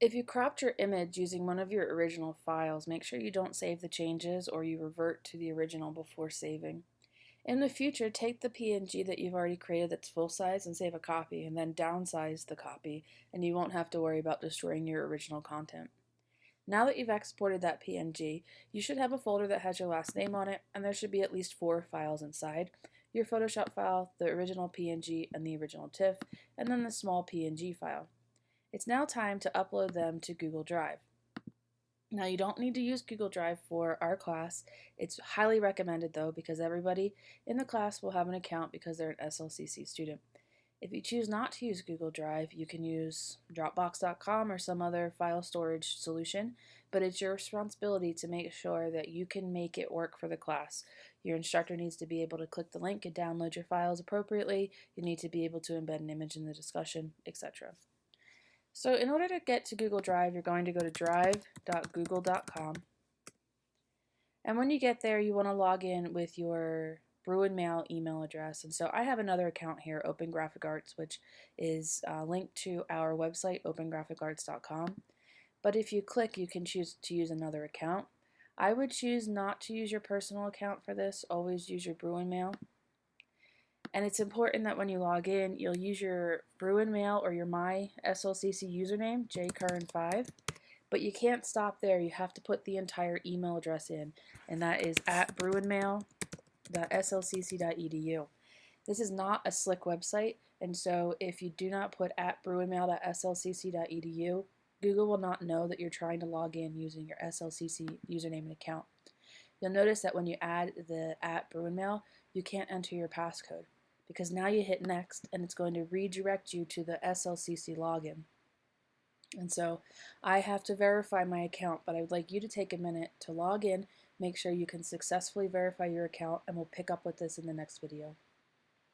If you cropped your image using one of your original files, make sure you don't save the changes or you revert to the original before saving. In the future, take the PNG that you've already created that's full size and save a copy, and then downsize the copy, and you won't have to worry about destroying your original content. Now that you've exported that PNG, you should have a folder that has your last name on it, and there should be at least four files inside. Your Photoshop file, the original PNG and the original TIFF, and then the small PNG file. It's now time to upload them to Google Drive. Now you don't need to use Google Drive for our class. It's highly recommended though because everybody in the class will have an account because they're an SLCC student. If you choose not to use Google Drive, you can use Dropbox.com or some other file storage solution, but it's your responsibility to make sure that you can make it work for the class. Your instructor needs to be able to click the link and download your files appropriately. You need to be able to embed an image in the discussion, etc. So in order to get to Google Drive, you're going to go to drive.google.com. And when you get there, you want to log in with your Bruin Mail email address. And so I have another account here, Open Graphic Arts, which is uh, linked to our website, opengraphicarts.com. But if you click, you can choose to use another account. I would choose not to use your personal account for this. Always use your Bruin Mail. And it's important that when you log in, you'll use your Bruin Mail or your My SLCC username, jcurran5. But you can't stop there. You have to put the entire email address in, and that is at bruinmail.slcc.edu. This is not a slick website, and so if you do not put at bruinmail.slcc.edu, Google will not know that you're trying to log in using your SLCC username and account. You'll notice that when you add the at Bruinmail, you can't enter your passcode because now you hit next and it's going to redirect you to the SLCC login. And so I have to verify my account, but I would like you to take a minute to log in, make sure you can successfully verify your account, and we'll pick up with this in the next video.